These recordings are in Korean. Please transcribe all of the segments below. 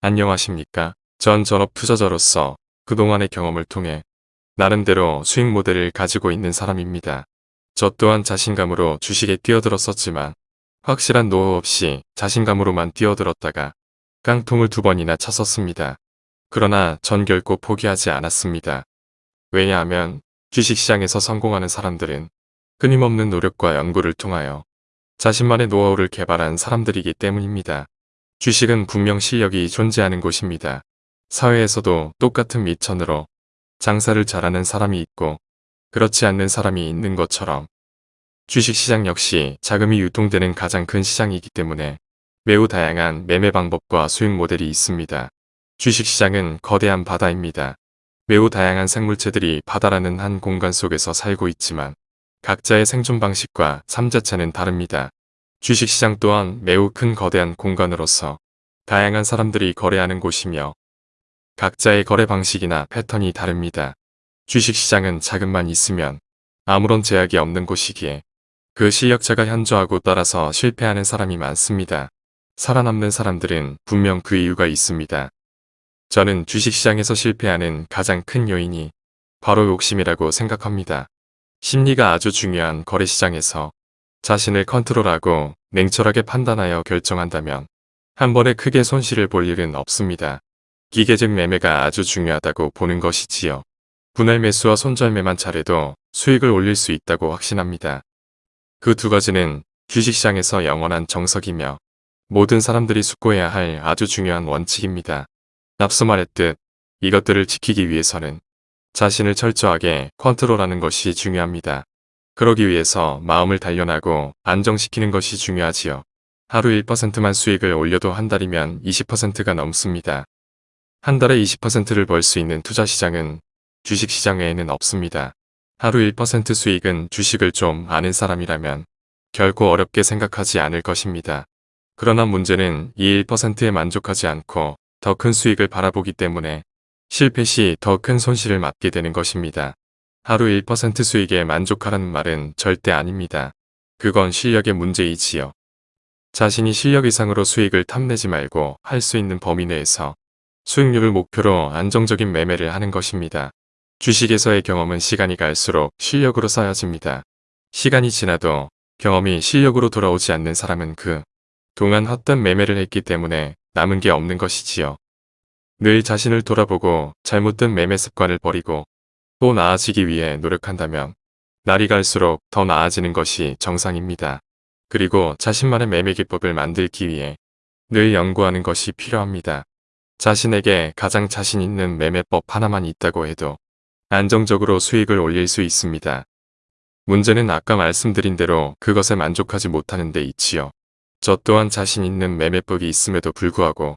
안녕하십니까. 전 전업 투자자로서 그동안의 경험을 통해 나름대로 수익 모델을 가지고 있는 사람입니다. 저 또한 자신감으로 주식에 뛰어들었었지만 확실한 노하우 없이 자신감으로만 뛰어들었다가 깡통을 두 번이나 쳤었습니다. 그러나 전 결코 포기하지 않았습니다. 왜냐하면 주식시장에서 성공하는 사람들은 끊임없는 노력과 연구를 통하여 자신만의 노하우를 개발한 사람들이기 때문입니다. 주식은 분명 실력이 존재하는 곳입니다. 사회에서도 똑같은 미천으로 장사를 잘하는 사람이 있고 그렇지 않는 사람이 있는 것처럼 주식시장 역시 자금이 유통되는 가장 큰 시장이기 때문에 매우 다양한 매매 방법과 수익 모델이 있습니다. 주식시장은 거대한 바다입니다. 매우 다양한 생물체들이 바다라는 한 공간 속에서 살고 있지만 각자의 생존 방식과 삶 자체는 다릅니다. 주식시장 또한 매우 큰 거대한 공간으로서 다양한 사람들이 거래하는 곳이며 각자의 거래 방식이나 패턴이 다릅니다. 주식시장은 자금만 있으면 아무런 제약이 없는 곳이기에 그 실력자가 현저하고 따라서 실패하는 사람이 많습니다. 살아남는 사람들은 분명 그 이유가 있습니다. 저는 주식시장에서 실패하는 가장 큰 요인이 바로 욕심이라고 생각합니다. 심리가 아주 중요한 거래시장에서 자신을 컨트롤하고 냉철하게 판단하여 결정한다면 한 번에 크게 손실을 볼 일은 없습니다. 기계적 매매가 아주 중요하다고 보는 것이지요. 분할 매수와 손절매만 잘해도 수익을 올릴 수 있다고 확신합니다. 그 두 가지는 주식시장에서 영원한 정석이며 모든 사람들이 숙고해야 할 아주 중요한 원칙입니다. 앞서 말했듯 이것들을 지키기 위해서는 자신을 철저하게 컨트롤하는 것이 중요합니다. 그러기 위해서 마음을 단련하고 안정시키는 것이 중요하지요. 하루 1%만 수익을 올려도 한 달이면 20%가 넘습니다. 한 달에 20%를 벌 수 있는 투자시장은 주식시장 외에는 없습니다. 하루 1% 수익은 주식을 좀 아는 사람이라면 결코 어렵게 생각하지 않을 것입니다. 그러나 문제는 이 1%에 만족하지 않고 더 큰 수익을 바라보기 때문에 실패 시 더 큰 손실을 맞게 되는 것입니다. 하루 1% 수익에 만족하라는 말은 절대 아닙니다. 그건 실력의 문제이지요. 자신이 실력 이상으로 수익을 탐내지 말고 할 수 있는 범위 내에서 수익률을 목표로 안정적인 매매를 하는 것입니다. 주식에서의 경험은 시간이 갈수록 실력으로 쌓여집니다. 시간이 지나도 경험이 실력으로 돌아오지 않는 사람은 그 동안 헛된 매매를 했기 때문에 남은 게 없는 것이지요. 늘 자신을 돌아보고 잘못된 매매 습관을 버리고 또 나아지기 위해 노력한다면 날이 갈수록 더 나아지는 것이 정상입니다. 그리고 자신만의 매매 기법을 만들기 위해 늘 연구하는 것이 필요합니다. 자신에게 가장 자신 있는 매매법 하나만 있다고 해도 안정적으로 수익을 올릴 수 있습니다. 문제는 아까 말씀드린 대로 그것에 만족하지 못하는 데 있지요. 저 또한 자신 있는 매매법이 있음에도 불구하고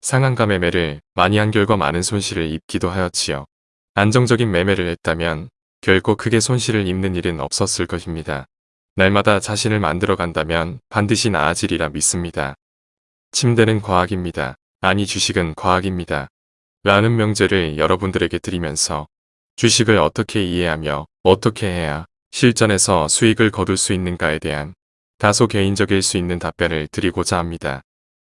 상한가 매매를 많이 한 결과 많은 손실을 입기도 하였지요. 안정적인 매매를 했다면 결코 크게 손실을 입는 일은 없었을 것입니다. 날마다 자신을 만들어 간다면 반드시 나아지리라 믿습니다. 침대는 과학입니다. 아니 주식은 과학입니다. 라는 명제를 여러분들에게 드리면서 주식을 어떻게 이해하며 어떻게 해야 실전에서 수익을 거둘 수 있는가에 대한 다소 개인적일 수 있는 답변을 드리고자 합니다.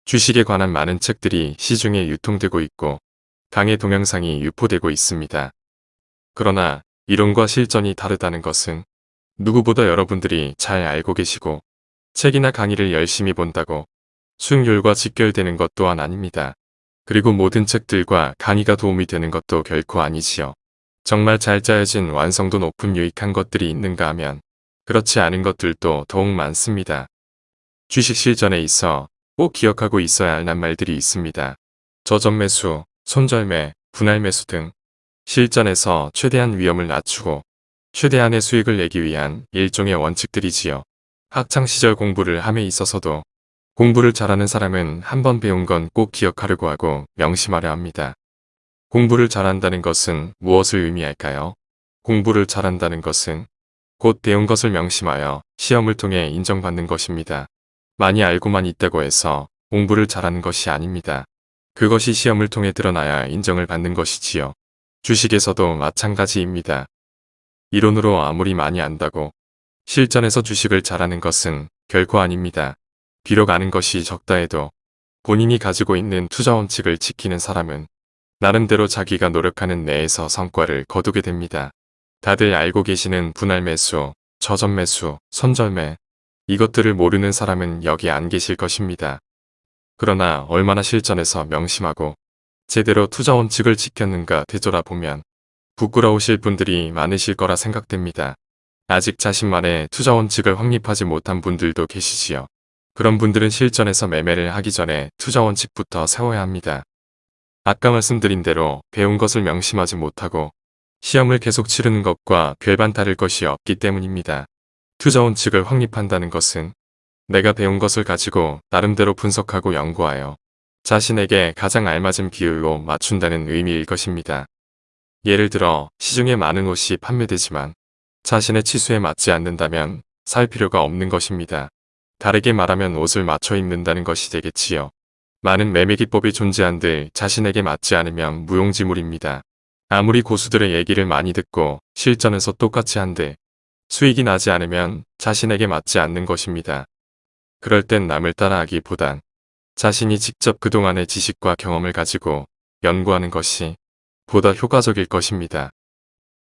주식에 관한 많은 책들이 시중에 유통되고 있고 강의 동영상이 유포되고 있습니다. 그러나 이론과 실전이 다르다는 것은 누구보다 여러분들이 잘 알고 계시고 책이나 강의를 열심히 본다고 수익률과 직결되는 것 또한 아닙니다. 그리고 모든 책들과 강의가 도움이 되는 것도 결코 아니지요. 정말 잘 짜여진 완성도 높은 유익한 것들이 있는가 하면 그렇지 않은 것들도 더욱 많습니다. 주식 실전에 있어 꼭 기억하고 있어야 할 낱말들이 있습니다. 저점 매수, 손절매, 분할 매수 등 실전에서 최대한 위험을 낮추고 최대한의 수익을 내기 위한 일종의 원칙들이지요. 학창시절 공부를 함에 있어서도 공부를 잘하는 사람은 한번 배운 건 꼭 기억하려고 하고 명심하려 합니다. 공부를 잘한다는 것은 무엇을 의미할까요? 공부를 잘한다는 것은 곧 배운 것을 명심하여 시험을 통해 인정받는 것입니다. 많이 알고만 있다고 해서 공부를 잘하는 것이 아닙니다. 그것이 시험을 통해 드러나야 인정을 받는 것이지요. 주식에서도 마찬가지입니다. 이론으로 아무리 많이 안다고 실전에서 주식을 잘하는 것은 결코 아닙니다. 비록 아는 것이 적다 해도 본인이 가지고 있는 투자 원칙을 지키는 사람은 나름대로 자기가 노력하는 내에서 성과를 거두게 됩니다. 다들 알고 계시는 분할 매수, 저점 매수, 손절매 이것들을 모르는 사람은 여기 안 계실 것입니다. 그러나 얼마나 실전에서 명심하고 제대로 투자 원칙을 지켰는가 되돌아보면 부끄러우실 분들이 많으실 거라 생각됩니다. 아직 자신만의 투자 원칙을 확립하지 못한 분들도 계시지요. 그런 분들은 실전에서 매매를 하기 전에 투자 원칙부터 세워야 합니다. 아까 말씀드린 대로 배운 것을 명심하지 못하고 시험을 계속 치르는 것과 별반 다를 것이 없기 때문입니다. 투자 원칙을 확립한다는 것은 내가 배운 것을 가지고 나름대로 분석하고 연구하여 자신에게 가장 알맞은 비율로 맞춘다는 의미일 것입니다. 예를 들어 시중에 많은 옷이 판매되지만 자신의 치수에 맞지 않는다면 살 필요가 없는 것입니다. 다르게 말하면 옷을 맞춰 입는다는 것이 되겠지요. 많은 매매 기법이 존재한들 자신에게 맞지 않으면 무용지물입니다. 아무리 고수들의 얘기를 많이 듣고 실전에서 똑같이 한들 수익이 나지 않으면 자신에게 맞지 않는 것입니다. 그럴 땐 남을 따라하기보단 자신이 직접 그동안의 지식과 경험을 가지고 연구하는 것이 보다 효과적일 것입니다.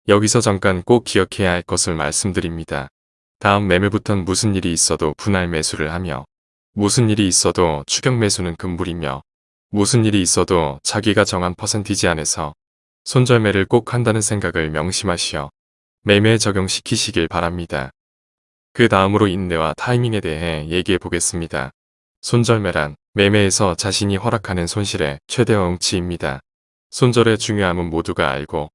여기서 잠깐 꼭 기억해야 할 것을 말씀드립니다. 다음 매매부턴 무슨 일이 있어도 분할 매수를 하며 무슨 일이 있어도 추격 매수는 금물이며 무슨 일이 있어도 자기가 정한 퍼센티지 안에서 손절매를 꼭 한다는 생각을 명심하시어 매매에 적용시키시길 바랍니다. 그 다음으로 인내와 타이밍에 대해 얘기해 보겠습니다. 손절매란 매매에서 자신이 허락하는 손실의 최대화 응치입니다. 손절의 중요함은 모두가 알고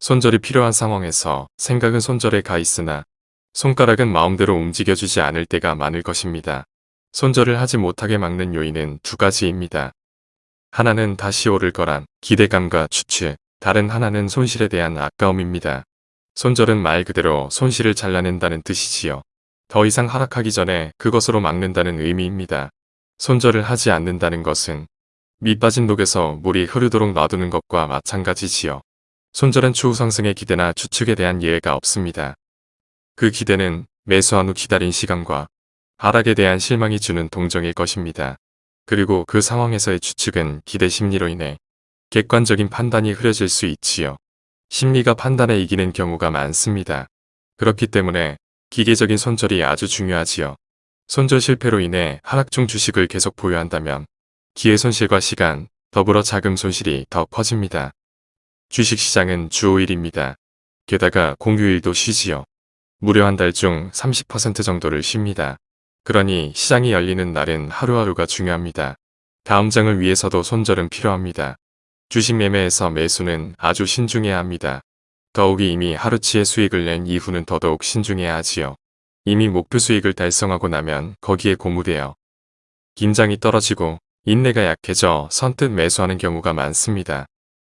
손절이 필요한 상황에서 생각은 손절에 가 있으나 손가락은 마음대로 움직여주지 않을 때가 많을 것입니다. 손절을 하지 못하게 막는 요인은 두 가지입니다. 하나는 다시 오를 거란 기대감과 추측, 다른 하나는 손실에 대한 아까움입니다. 손절은 말 그대로 손실을 잘라낸다는 뜻이지요. 더 이상 하락하기 전에 그것으로 막는다는 의미입니다. 손절을 하지 않는다는 것은 밑빠진 독에서 물이 흐르도록 놔두는 것과 마찬가지지요. 손절은 추후 상승의 기대나 추측에 대한 이해가 없습니다. 그 기대는 매수한 후 기다린 시간과 하락에 대한 실망이 주는 동정일 것입니다. 그리고 그 상황에서의 추측은 기대 심리로 인해 객관적인 판단이 흐려질 수 있지요. 심리가 판단에 이기는 경우가 많습니다. 그렇기 때문에 기계적인 손절이 아주 중요하지요. 손절 실패로 인해 하락 중 주식을 계속 보유한다면 기회 손실과 시간, 더불어 자금 손실이 더 커집니다. 주식시장은 주 5일입니다. 게다가 공휴일도 쉬지요. 무려 한 달 중 30% 정도를 쉽니다. 그러니 시장이 열리는 날은 하루하루가 중요합니다. 다음 장을 위해서도 손절은 필요합니다. 주식 매매에서 매수는 아주 신중해야 합니다. 더욱이 이미 하루치의 수익을 낸 이후는 더더욱 신중해야 하지요. 이미 목표 수익을 달성하고 나면 거기에 고무되어 긴장이 떨어지고 인내가 약해져 선뜻 매수하는 경우가 많습니다.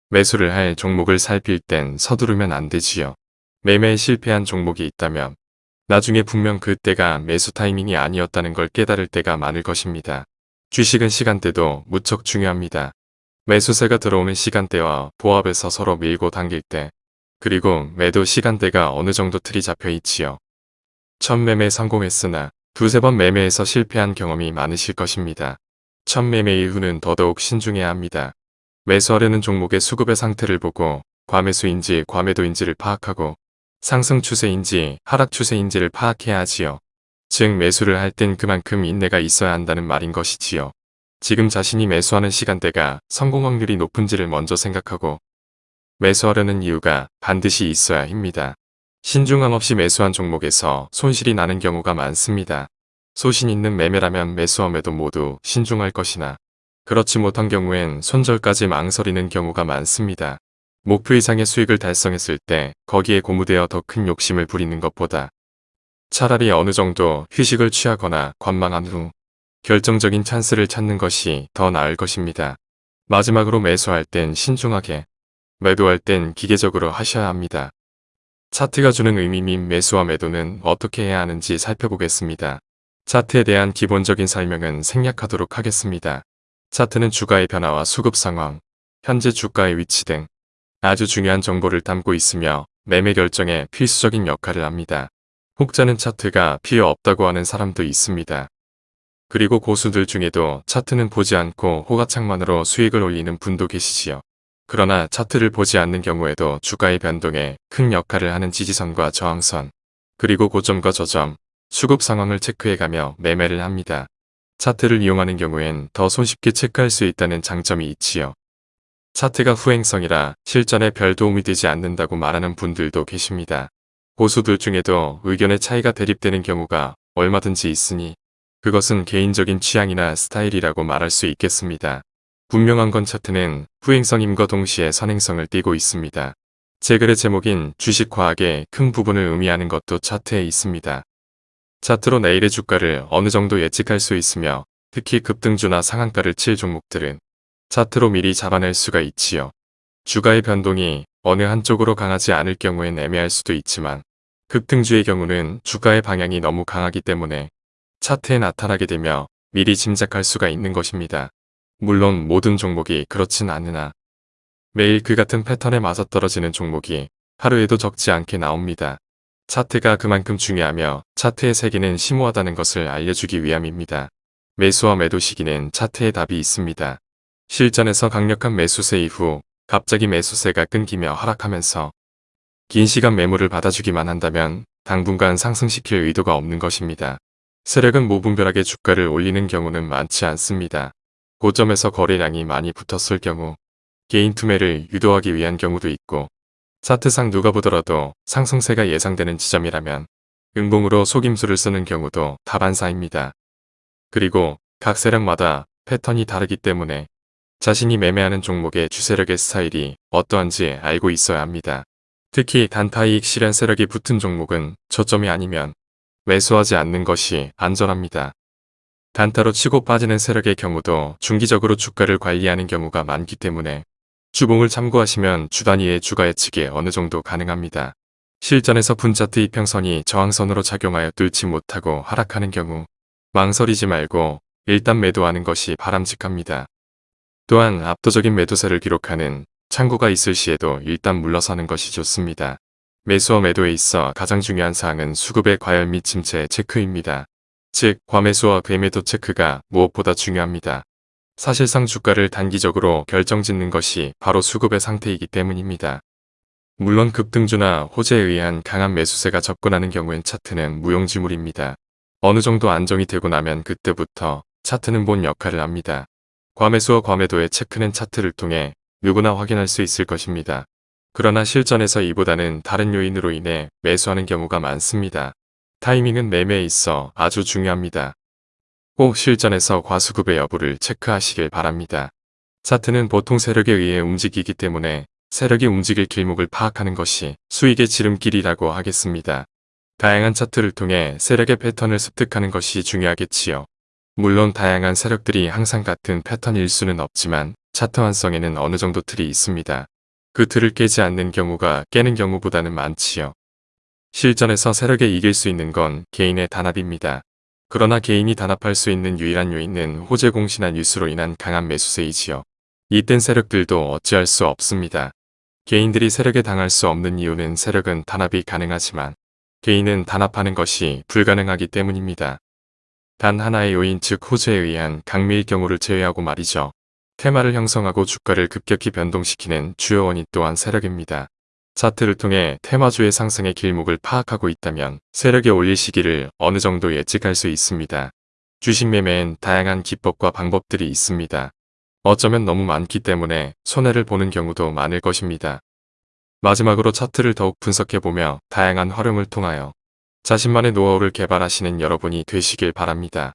매수를 할 종목을 살필 땐 서두르면 안 되지요. 매매에 실패한 종목이 있다면 나중에 분명 그때가 매수 타이밍이 아니었다는 걸 깨달을 때가 많을 것입니다. 주식은 시간대도 무척 중요합니다. 매수세가 들어오는 시간대와 보합에서 서로 밀고 당길 때 그리고 매도 시간대가 어느 정도 틀이 잡혀 있지요. 첫 매매 성공했으나 두세 번 매매에서 실패한 경험이 많으실 것입니다. 첫 매매 이후는 더더욱 신중해야 합니다. 매수하려는 종목의 수급의 상태를 보고 과매수인지 과매도인지를 파악하고 상승 추세인지 하락 추세인지를 파악해야 하지요. 즉 매수를 할 땐 그만큼 인내가 있어야 한다는 말인 것이지요. 지금 자신이 매수하는 시간대가 성공 확률이 높은지를 먼저 생각하고 매수하려는 이유가 반드시 있어야 합니다. 신중함 없이 매수한 종목에서 손실이 나는 경우가 많습니다. 소신 있는 매매라면 매수함에도 모두 신중할 것이나 그렇지 못한 경우엔 손절까지 망설이는 경우가 많습니다. 목표 이상의 수익을 달성했을 때 거기에 고무되어 더 큰 욕심을 부리는 것보다 차라리 어느 정도 휴식을 취하거나 관망한 후 결정적인 찬스를 찾는 것이 더 나을 것입니다. 마지막으로 매수할 땐 신중하게, 매도할 땐 기계적으로 하셔야 합니다. 차트가 주는 의미 및 매수와 매도는 어떻게 해야 하는지 살펴보겠습니다. 차트에 대한 기본적인 설명은 생략하도록 하겠습니다. 차트는 주가의 변화와 수급 상황, 현재 주가의 위치 등 아주 중요한 정보를 담고 있으며 매매 결정에 필수적인 역할을 합니다. 혹자는 차트가 필요 없다고 하는 사람도 있습니다. 그리고 고수들 중에도 차트는 보지 않고 호가창만으로 수익을 올리는 분도 계시지요. 그러나 차트를 보지 않는 경우에도 주가의 변동에 큰 역할을 하는 지지선과 저항선, 그리고 고점과 저점, 수급 상황을 체크해가며 매매를 합니다. 차트를 이용하는 경우엔 더 손쉽게 체크할 수 있다는 장점이 있지요. 차트가 후행성이라 실전에 별 도움이 되지 않는다고 말하는 분들도 계십니다. 고수들 중에도 의견의 차이가 대립되는 경우가 얼마든지 있으니 그것은 개인적인 취향이나 스타일이라고 말할 수 있겠습니다. 분명한 건 차트는 후행성임과 동시에 선행성을 띠고 있습니다. 제 글의 제목인 주식과학의 큰 부분을 의미하는 것도 차트에 있습니다. 차트로 내일의 주가를 어느 정도 예측할 수 있으며 특히 급등주나 상한가를 칠 종목들은 차트로 미리 잡아낼 수가 있지요. 주가의 변동이 어느 한쪽으로 강하지 않을 경우엔 애매할 수도 있지만 급등주의 경우는 주가의 방향이 너무 강하기 때문에 차트에 나타나게 되며 미리 짐작할 수가 있는 것입니다. 물론 모든 종목이 그렇진 않으나 매일 그 같은 패턴에 맞아떨어지는 종목이 하루에도 적지 않게 나옵니다. 차트가 그만큼 중요하며 차트의 세계는 심오하다는 것을 알려주기 위함입니다. 매수와 매도 시기는 차트에 답이 있습니다. 실전에서 강력한 매수세 이후 갑자기 매수세가 끊기며 하락하면서 긴 시간 매물을 받아주기만 한다면 당분간 상승시킬 의도가 없는 것입니다. 세력은 무분별하게 주가를 올리는 경우는 많지 않습니다. 고점에서 거래량이 많이 붙었을 경우 개인 투매를 유도하기 위한 경우도 있고 차트상 누가 보더라도 상승세가 예상되는 지점이라면 응봉으로 속임수를 쓰는 경우도 다반사입니다. 그리고 각 세력마다 패턴이 다르기 때문에 자신이 매매하는 종목의 주세력의 스타일이 어떠한지 알고 있어야 합니다. 특히 단타이익 실현 세력이 붙은 종목은 저점이 아니면 매수하지 않는 것이 안전합니다. 단타로 치고 빠지는 세력의 경우도 중기적으로 주가를 관리하는 경우가 많기 때문에 주봉을 참고하시면 주 단위의 주가 예측이 어느 정도 가능합니다. 실전에서 분차트 이평선이 저항선으로 작용하여 뚫지 못하고 하락하는 경우 망설이지 말고 일단 매도하는 것이 바람직합니다. 또한 압도적인 매도세를 기록하는 창구가 있을 시에도 일단 물러서는 것이 좋습니다. 매수와 매도에 있어 가장 중요한 사항은 수급의 과열 및 침체 체크입니다. 즉, 과매수와 괴매도 체크가 무엇보다 중요합니다. 사실상 주가를 단기적으로 결정짓는 것이 바로 수급의 상태이기 때문입니다. 물론 급등주나 호재에 의한 강한 매수세가 접근하는 경우엔 차트는 무용지물입니다. 어느 정도 안정이 되고 나면 그때부터 차트는 본 역할을 합니다. 과매수와 과매도의 체크는 차트를 통해 누구나 확인할 수 있을 것입니다. 그러나 실전에서 이보다는 다른 요인으로 인해 매수하는 경우가 많습니다. 타이밍은 매매에 있어 아주 중요합니다. 꼭 실전에서 과수급의 여부를 체크하시길 바랍니다. 차트는 보통 세력에 의해 움직이기 때문에 세력이 움직일 길목을 파악하는 것이 수익의 지름길이라고 하겠습니다. 다양한 차트를 통해 세력의 패턴을 습득하는 것이 중요하겠지요. 물론 다양한 세력들이 항상 같은 패턴일 수는 없지만 차트 완성에는 어느 정도 틀이 있습니다. 그 틀을 깨지 않는 경우가 깨는 경우보다는 많지요. 실전에서 세력에 이길 수 있는 건 개인의 단합입니다. 그러나 개인이 단합할 수 있는 유일한 요인은 호재 공신한 뉴스로 인한 강한 매수세이지요. 이땐 세력들도 어찌할 수 없습니다. 개인들이 세력에 당할 수 없는 이유는 세력은 단합이 가능하지만 개인은 단합하는 것이 불가능하기 때문입니다. 단 하나의 요인 즉 호재에 의한 강미일 경우를 제외하고 말이죠. 테마를 형성하고 주가를 급격히 변동시키는 주요 원인 또한 세력입니다. 차트를 통해 테마주의 상승의 길목을 파악하고 있다면 세력의 올릴 시기를 어느 정도 예측할 수 있습니다. 주식 매매엔 다양한 기법과 방법들이 있습니다. 어쩌면 너무 많기 때문에 손해를 보는 경우도 많을 것입니다. 마지막으로 차트를 더욱 분석해보며 다양한 활용을 통하여 자신만의 노하우를 개발하시는 여러분이 되시길 바랍니다.